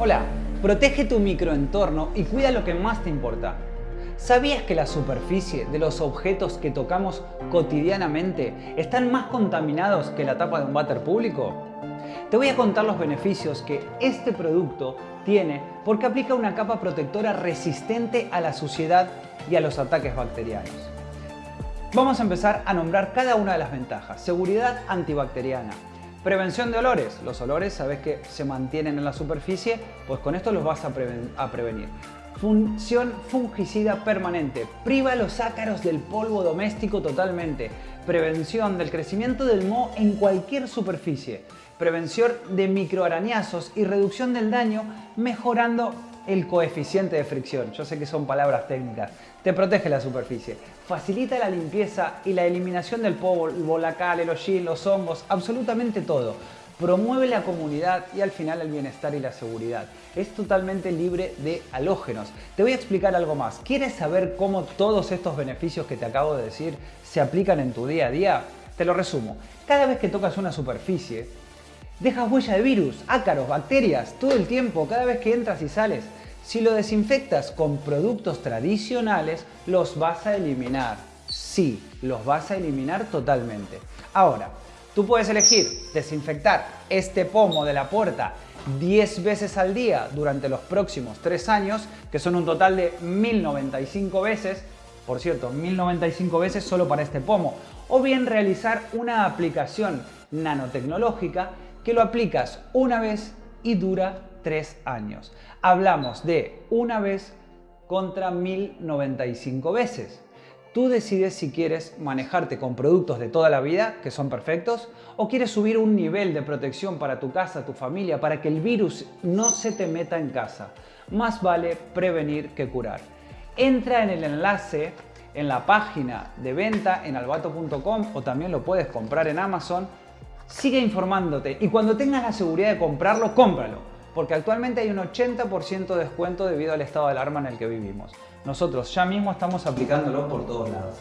Hola, protege tu microentorno y cuida lo que más te importa. ¿Sabías que la superficie de los objetos que tocamos cotidianamente están más contaminados que la tapa de un váter público? Te voy a contar los beneficios que este producto tiene porque aplica una capa protectora resistente a la suciedad y a los ataques bacterianos. Vamos a empezar a nombrar cada una de las ventajas. Seguridad antibacteriana, Prevención de olores. Los olores, sabes que se mantienen en la superficie, pues con esto los vas a, prevenir. Función fungicida permanente. Priva los ácaros del polvo doméstico totalmente. Prevención del crecimiento del moho en cualquier superficie. Prevención de microarañazos y reducción del daño mejorando el coeficiente de fricción. Yo sé que son palabras técnicas. Te protege la superficie. Facilita la limpieza y la eliminación del polvo, la cal, el hollín, los hongos, absolutamente todo. Promueve la comunidad y al final el bienestar y la seguridad. Es totalmente libre de halógenos. Te voy a explicar algo más. ¿Quieres saber cómo todos estos beneficios que te acabo de decir se aplican en tu día a día? Te lo resumo. Cada vez que tocas una superficie, dejas huella de virus, ácaros, bacterias, todo el tiempo, cada vez que entras y sales. Si lo desinfectas con productos tradicionales, los vas a eliminar. Sí, los vas a eliminar totalmente. Ahora, tú puedes elegir desinfectar este pomo de la puerta 10 veces al día durante los próximos 3 años, que son un total de 1095 veces, por cierto, 1095 veces solo para este pomo, o bien realizar una aplicación nanotecnológica que lo aplicas una vez y dura 3 años. Hablamos de una vez contra 1095 veces. Tú decides si quieres manejarte con productos de toda la vida, que son perfectos, o quieres subir un nivel de protección para tu casa, tu familia, para que el virus no se te meta en casa. Más vale prevenir que curar. Entra en el enlace en la página de venta en albato.com o también lo puedes comprar en Amazon. Sigue informándote y cuando tengas la seguridad de comprarlo, cómpralo porque actualmente hay un 80% de descuento debido al estado de alarma en el que vivimos. Nosotros ya mismo estamos aplicándolo por todos lados.